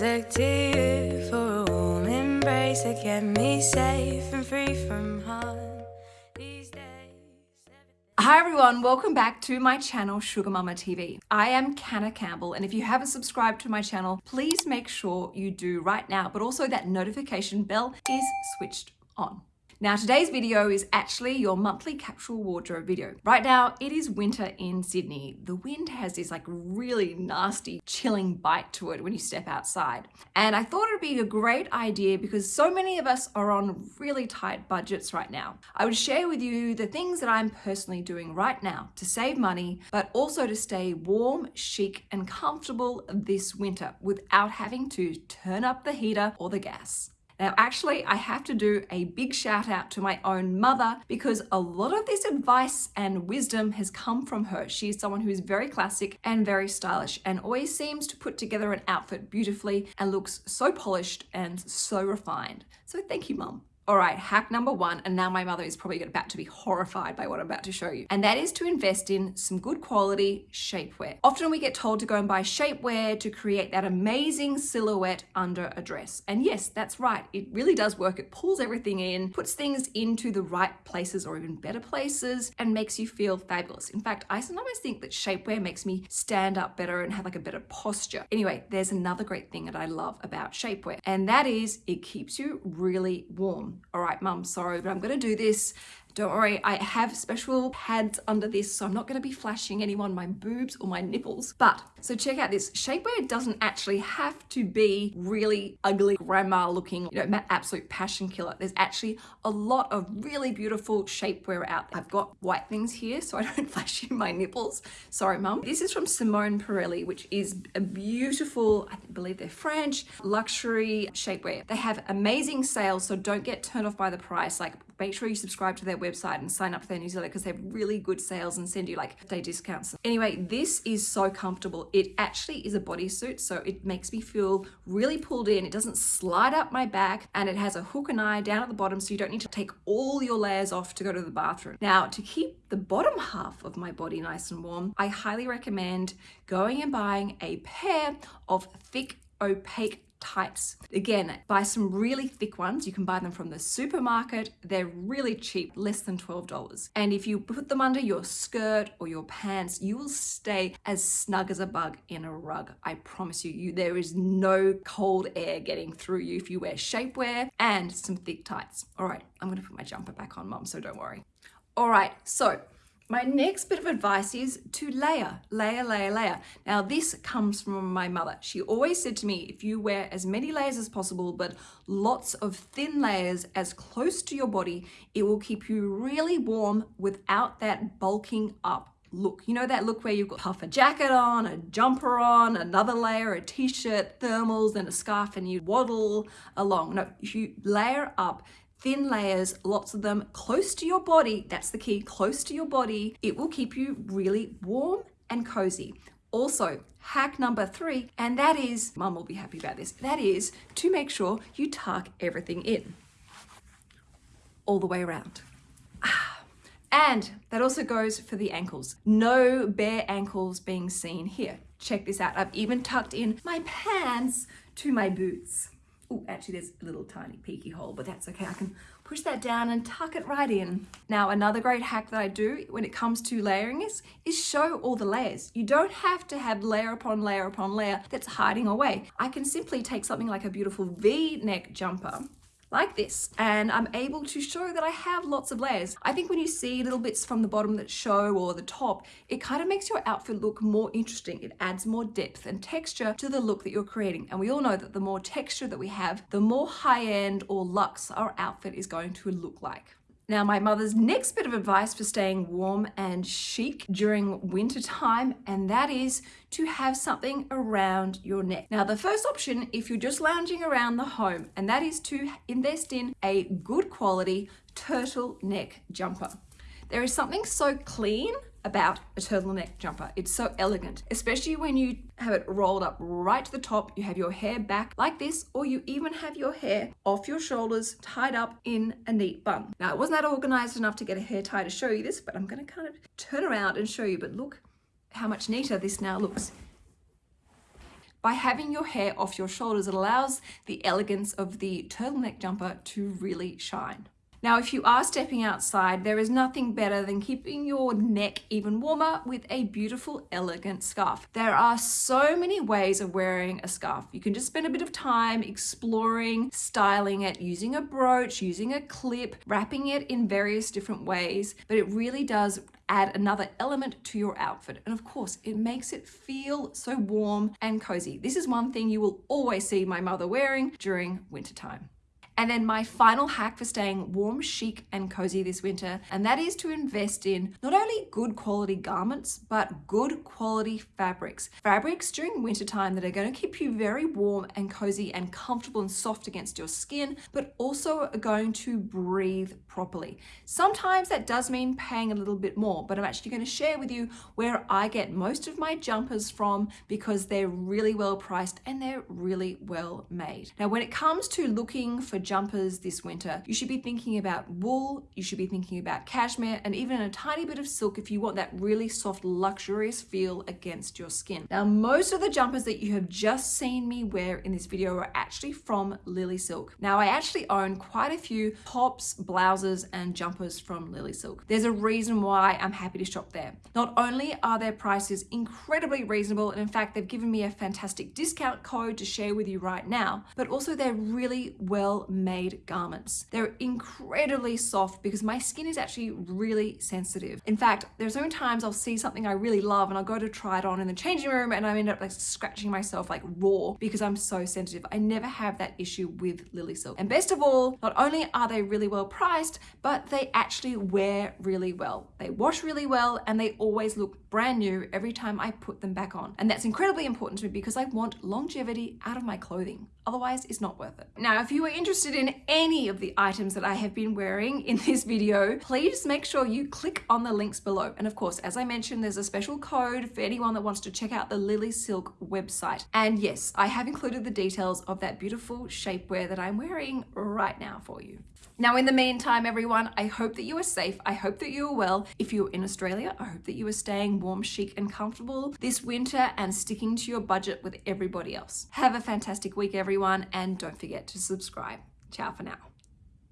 look to you for a warm embrace me safe and free from harm. Hi everyone, welcome back to my channel Sugar Mama TV. I am Canna Campbell and if you haven't subscribed to my channel, please make sure you do right now, but also that notification bell is switched on. Now today's video is actually your monthly capsule wardrobe video. Right now it is winter in Sydney. The wind has this like really nasty chilling bite to it when you step outside. And I thought it'd be a great idea because so many of us are on really tight budgets right now. I would share with you the things that I'm personally doing right now to save money, but also to stay warm, chic and comfortable this winter without having to turn up the heater or the gas. Now, actually, I have to do a big shout out to my own mother because a lot of this advice and wisdom has come from her. She is someone who is very classic and very stylish and always seems to put together an outfit beautifully and looks so polished and so refined. So thank you, mum. All right, hack number one, and now my mother is probably about to be horrified by what I'm about to show you, and that is to invest in some good quality shapewear. Often we get told to go and buy shapewear to create that amazing silhouette under a dress. And yes, that's right, it really does work. It pulls everything in, puts things into the right places or even better places, and makes you feel fabulous. In fact, I sometimes think that shapewear makes me stand up better and have like a better posture. Anyway, there's another great thing that I love about shapewear, and that is it keeps you really warm all right, mum, sorry, but I'm going to do this don't worry, I have special pads under this, so I'm not going to be flashing anyone my boobs or my nipples. But, so check out this. Shapewear doesn't actually have to be really ugly grandma looking, you know, absolute passion killer. There's actually a lot of really beautiful shapewear out there. I've got white things here, so I don't flash you my nipples. Sorry, mum. This is from Simone Pérèle, which is a beautiful, I believe they're French, luxury shapewear. They have amazing sales, so don't get turned off by the price. Like make sure you subscribe to their website and sign up for their newsletter because they have really good sales and send you like day discounts. Anyway, this is so comfortable. It actually is a bodysuit, so it makes me feel really pulled in. It doesn't slide up my back and it has a hook and eye down at the bottom so you don't need to take all your layers off to go to the bathroom. Now, to keep the bottom half of my body nice and warm, I highly recommend going and buying a pair of thick opaque tights. Again, buy some really thick ones. You can buy them from the supermarket. They're really cheap, less than $12. And if you put them under your skirt or your pants, you will stay as snug as a bug in a rug. I promise you, you there is no cold air getting through you if you wear shapewear and some thick tights. All right, I'm gonna put my jumper back on, mom, so don't worry. All right, so my next bit of advice is to layer, layer, layer, layer. Now this comes from my mother. She always said to me, if you wear as many layers as possible, but lots of thin layers as close to your body, it will keep you really warm without that bulking up look. You know that look where you've got half a jacket on, a jumper on, another layer, a t-shirt, thermals, and a scarf, and you waddle along. No, you layer up, thin layers, lots of them close to your body. That's the key, close to your body. It will keep you really warm and cozy. Also, hack number three, and that is, mum will be happy about this, that is to make sure you tuck everything in all the way around. Ah. And that also goes for the ankles. No bare ankles being seen here. Check this out. I've even tucked in my pants to my boots. Oh, actually there's a little tiny peeky hole, but that's okay. I can push that down and tuck it right in. Now, another great hack that I do when it comes to layering is, is show all the layers. You don't have to have layer upon layer upon layer that's hiding away. I can simply take something like a beautiful V-neck jumper like this and I'm able to show that I have lots of layers. I think when you see little bits from the bottom that show or the top, it kind of makes your outfit look more interesting. It adds more depth and texture to the look that you're creating. And we all know that the more texture that we have, the more high-end or luxe our outfit is going to look like. Now, my mother's next bit of advice for staying warm and chic during winter time, and that is to have something around your neck. Now, the first option, if you're just lounging around the home, and that is to invest in a good quality turtleneck jumper. There is something so clean about a turtleneck jumper. It's so elegant, especially when you have it rolled up right to the top, you have your hair back like this, or you even have your hair off your shoulders, tied up in a neat bun. Now, I wasn't that organized enough to get a hair tie to show you this, but I'm gonna kind of turn around and show you, but look how much neater this now looks. by having your hair off your shoulders, it allows the elegance of the turtleneck jumper to really shine. Now, if you are stepping outside, there is nothing better than keeping your neck even warmer with a beautiful, elegant scarf. There are so many ways of wearing a scarf. You can just spend a bit of time exploring, styling it, using a brooch, using a clip, wrapping it in various different ways, but it really does add another element to your outfit. And of course, it makes it feel so warm and cozy. This is one thing you will always see my mother wearing during wintertime. And then my final hack for staying warm, chic, and cozy this winter, and that is to invest in not only good quality garments, but good quality fabrics. Fabrics during wintertime that are going to keep you very warm and cozy and comfortable and soft against your skin, but also are going to breathe properly. Sometimes that does mean paying a little bit more, but I'm actually going to share with you where I get most of my jumpers from because they're really well priced and they're really well made. Now, when it comes to looking for jumpers this winter, you should be thinking about wool, you should be thinking about cashmere, and even a tiny bit of silk if you want that really soft, luxurious feel against your skin. Now, most of the jumpers that you have just seen me wear in this video are actually from Lily Silk. Now, I actually own quite a few tops, blouses, and jumpers from Lily Silk. There's a reason why I'm happy to shop there. Not only are their prices incredibly reasonable, and in fact, they've given me a fantastic discount code to share with you right now, but also they're really well made garments. They're incredibly soft because my skin is actually really sensitive. In fact, there's so times I'll see something I really love and I'll go to try it on in the changing room and I end up like scratching myself like raw because I'm so sensitive. I never have that issue with Lily Silk. And best of all, not only are they really well priced, but they actually wear really well. They wash really well and they always look brand new every time I put them back on. And that's incredibly important to me because I want longevity out of my clothing. Otherwise, it's not worth it. Now, if you are interested in any of the items that I have been wearing in this video, please make sure you click on the links below. And of course, as I mentioned, there's a special code for anyone that wants to check out the Lily Silk website. And yes, I have included the details of that beautiful shapewear that I'm wearing right now for you. Now, in the meantime, everyone, I hope that you are safe. I hope that you are well. If you're in Australia, I hope that you are staying warm, chic, and comfortable this winter and sticking to your budget with everybody else. Have a fantastic week, everyone, and don't forget to subscribe. Ciao for now.